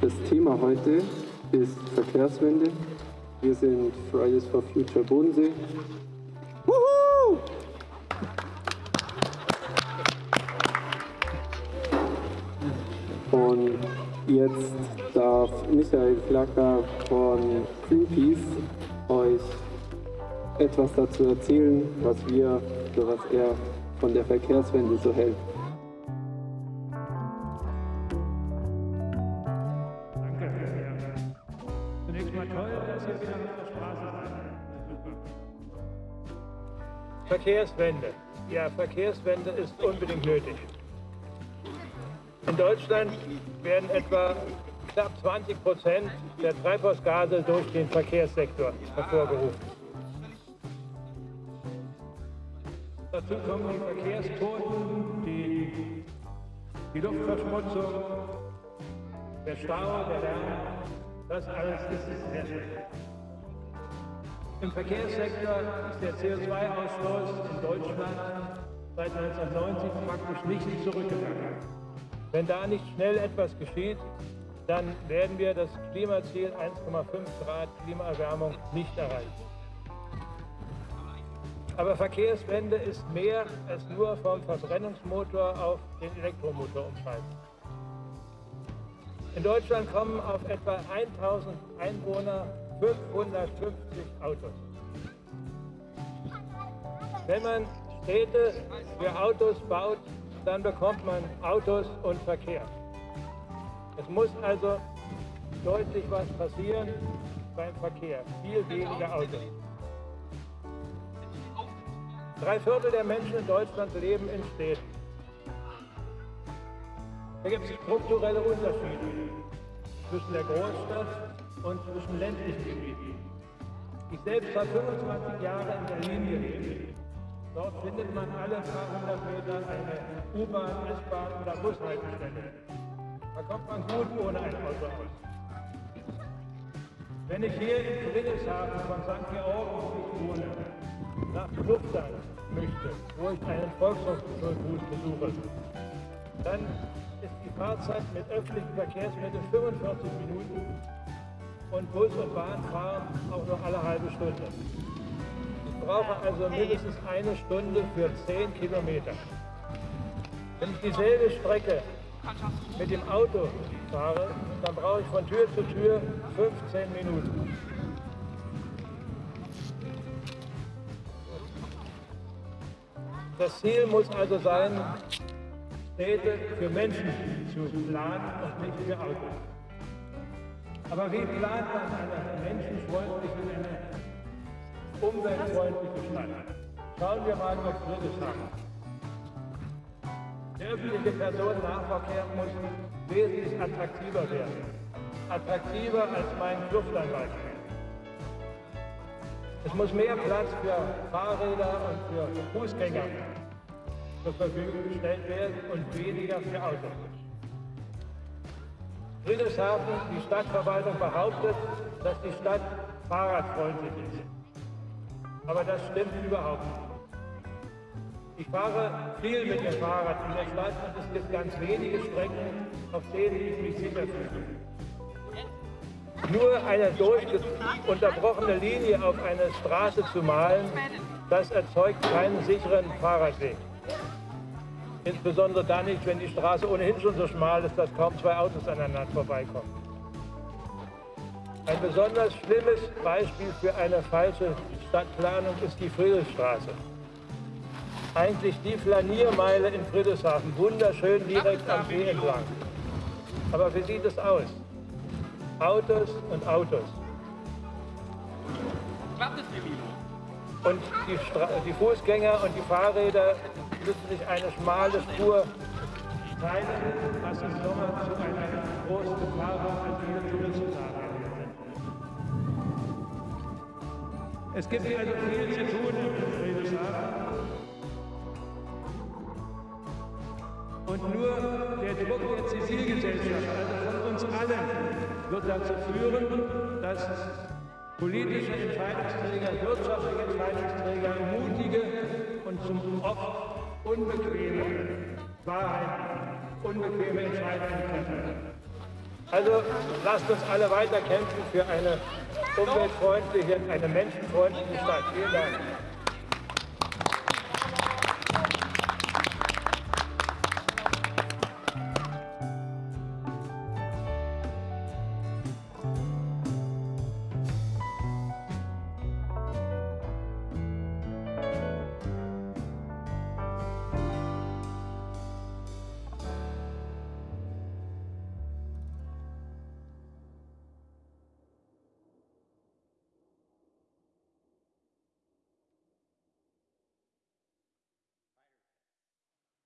Das Thema heute ist Verkehrswende. Wir sind Fridays for Future Bodensee. Wuhu! Und jetzt darf Michael Flacker von Greenpeace euch etwas dazu erzählen, was wir oder was er von der Verkehrswende so hält. Verkehrswende. Ja, Verkehrswende ist unbedingt nötig. In Deutschland werden etwa knapp 20 Prozent der Treibhausgase durch den Verkehrssektor hervorgerufen. Dazu kommen die Verkehrstoten, die, die Luftverschmutzung, der Stau, der Lärm. Das alles ist sehr schlecht. Im Verkehrssektor ist der CO2-Ausstoß in Deutschland seit 1990 praktisch nicht zurückgegangen. Wenn da nicht schnell etwas geschieht, dann werden wir das Klimaziel 1,5 Grad Klimaerwärmung nicht erreichen. Aber Verkehrswende ist mehr als nur vom Verbrennungsmotor auf den Elektromotor umschalten. In Deutschland kommen auf etwa 1000 Einwohner 550 Autos. Wenn man Städte für Autos baut, dann bekommt man Autos und Verkehr. Es muss also deutlich was passieren beim Verkehr. Viel weniger Autos. Drei Viertel der Menschen in Deutschland leben in Städten. Da gibt es strukturelle Unterschiede zwischen der Großstadt und zwischen ländlichen Gebieten. Ich selbst habe 25 Jahre in Berlin gelebt. Dort findet man alle paar hundert Meter eine U-Bahn, S-Bahn oder Bushaltestelle. Da kommt man gut ohne ein Auto aus. Wenn ich hier in Friedrichshafen von St. Georgen, wohne, nach Lufthansa möchte, wo ich einen Volkshochschulbus besuche, dann ist die Fahrzeit mit öffentlichen Verkehrsmitteln 45 Minuten und Bus und Bahn fahren auch nur alle halbe Stunde. Ich brauche also mindestens eine Stunde für 10 Kilometer. Wenn ich dieselbe Strecke mit dem Auto fahre, dann brauche ich von Tür zu Tür 15 Minuten. Das Ziel muss also sein, Städte für Menschen zu planen und nicht für Autos. Aber wie plant man eine menschenfreundliche, eine umweltfreundliche Stadt? Schauen wir mal auf Friedrichshafen. Der öffentliche Personennahverkehr muss wesentlich attraktiver werden. Attraktiver als mein Luftlandbeispiel. Es muss mehr Platz für Fahrräder und für Fußgänger zur Verfügung gestellt werden und weniger für Autos. Friedrichshafen, die Stadtverwaltung behauptet, dass die Stadt fahrradfreundlich ist. Aber das stimmt überhaupt nicht. Ich fahre viel mit dem Fahrrad in der Stadt und es gibt ganz wenige Strecken, auf denen ich mich sicher fühle. Nur eine durchunterbrochene Linie auf eine Straße zu malen, das erzeugt keinen sicheren Fahrradweg. Insbesondere dann nicht, wenn die Straße ohnehin schon so schmal ist, dass kaum zwei Autos aneinander vorbeikommen. Ein besonders schlimmes Beispiel für eine falsche Stadtplanung ist die Friedrichstraße. Eigentlich die Flaniermeile in Friedrichshafen, wunderschön direkt am See entlang. Aber wie sieht es aus? Autos und Autos. Und die, die, Fußgänger und die Fahrräder müssen sich eine schmale Spur teilen, was im Sommer zu einer großen Gefahr für viele Touristen Es gibt also viel zu tun in Friedrichshafen. Und nur der Druck der Zivilgesellschaft, also von uns allen, wird dazu führen, dass politische Entscheidungsträger, wirtschaftliche Entscheidungsträger mutige und zum oft unbequeme Wahrheiten, unbequeme Entscheidungen treffen. Also lasst uns alle weiter kämpfen für eine umweltfreundliche, eine menschenfreundliche Stadt. Vielen Dank.